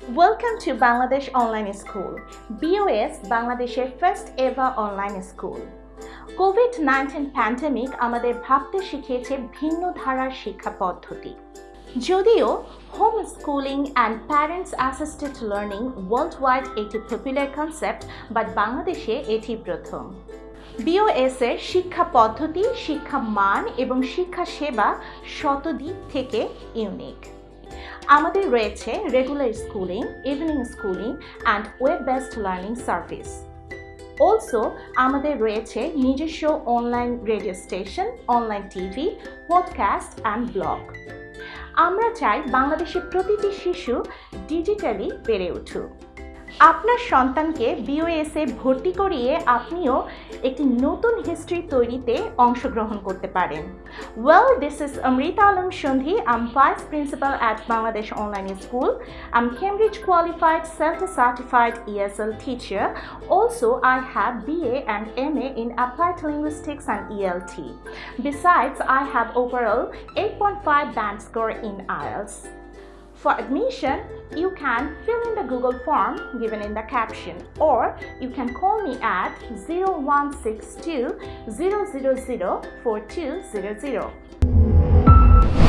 Welcome to Bangladesh Online School, BOS বাংলাদেশের first ever online school COVID nineteen pandemic আমাদের ভাবতে শিখিয়েছে ভিন্ন ধারার শিক্ষা পদ্ধতি। যদিও home schooling and parents assisted learning world wide একটি পপুলার কনসেপ্ট বাট বাংলাদেশে এটি প্রথম। বিওএস এর শিক্ষা পদ্ধতি শিক্ষা মান এবং শিক্ষা সেবা শতদিক থেকে ইউনিক আমাদের রয়েছে regular schooling evening schooling and web based learning service also আমাদের রয়েছে নিজস্ব online radio station online TV podcast and blog আমরা চাই বাংলাদেশের প্রতিটি শিশু ডিজিটালি বেড়ে উঠুক। আপনার সন্তানকে বিওএস এ ভর্তি করিয়ে আপনিও একটি নতুন হিস্ট্রি তৈরিতে অংশগ্রহণ করতে পারেন well this is Amrita Alam Sandhi I'm vice principal at Bangladesh online school I'm Cambridge qualified self certified ESL ESL teacher. Also, I have BA and MA in Applied Linguistics and ELT. Besides, I have overall 8.5 band score in IELTS. For admission, you can fill in the Google form given in the caption or you can call me at 0162 000 4200.